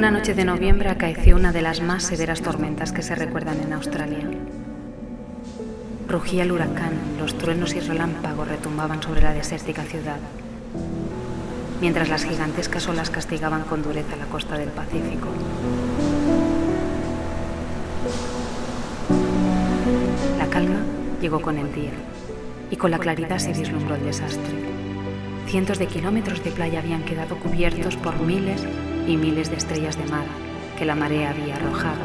noche de noviembre acaeció una de las más severas tormentas que se recuerdan en Australia. Rugía el huracán, los truenos y relámpagos retumbaban sobre la desértica ciudad, mientras las gigantescas olas castigaban con dureza la costa del Pacífico. La calma llegó con el día y con la claridad se vislumbró el desastre. Cientos de kilómetros de playa habían quedado cubiertos por miles y miles de estrellas de mar que la marea había arrojado.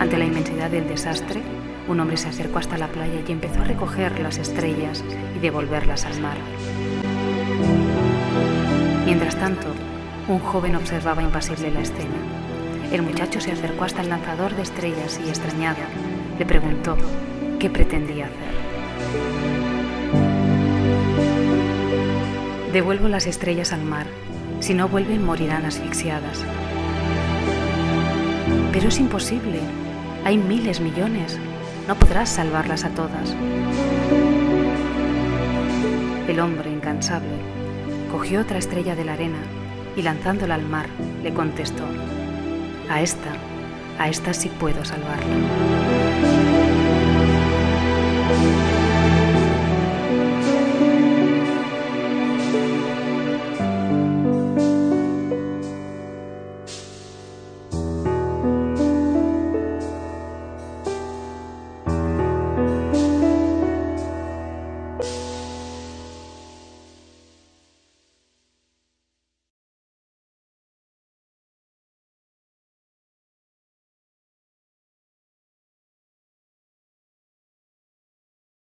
Ante la inmensidad del desastre, un hombre se acercó hasta la playa y empezó a recoger las estrellas y devolverlas al mar. Mientras tanto, un joven observaba impasible la escena. El muchacho se acercó hasta el lanzador de estrellas y, extrañado, le preguntó qué pretendía hacer. Devuelvo las estrellas al mar. Si no vuelven, morirán asfixiadas. Pero es imposible. Hay miles, millones. No podrás salvarlas a todas. El hombre, incansable, cogió otra estrella de la arena y lanzándola al mar, le contestó, a esta, a esta sí puedo salvarla.